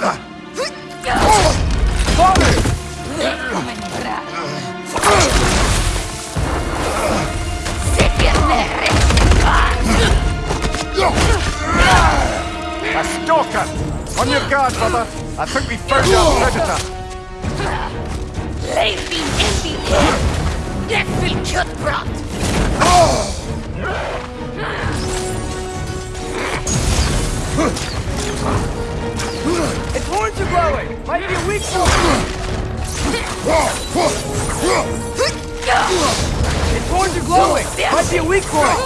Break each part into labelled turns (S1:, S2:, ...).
S1: brother! A stalker! On your guard, brother! I think we found our predator!
S2: Leef ihn in die Net viel Kjöttbrot!
S3: Its horns are glowing! Might be a weak point! Its horns are glowing! Might be a weak point!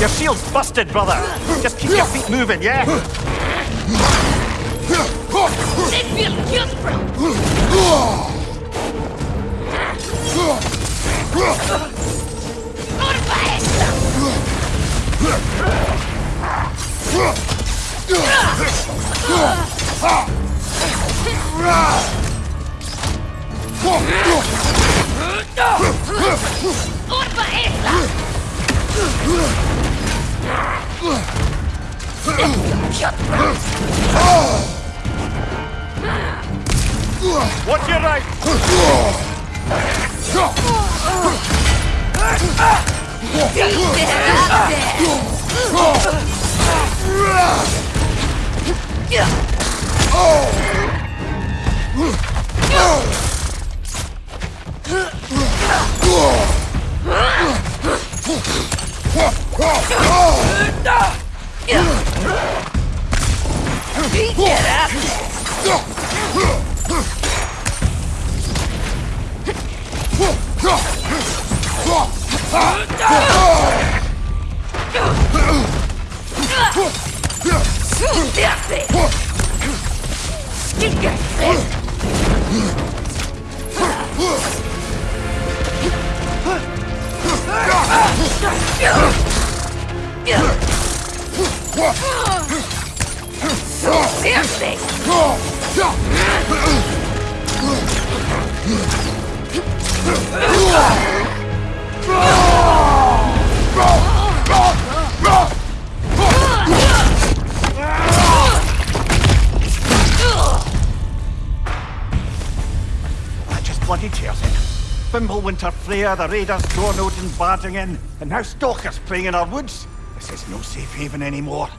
S1: Your shield's busted, brother! Just keep your feet moving, yeah?
S2: Net viel Kjöttbrot! Orba
S1: Watch your right! I just bloody tears in. Fimbulwinter Freya, the raiders, Odin barging in, and now stalkers playing in our woods. This is no safe haven anymore.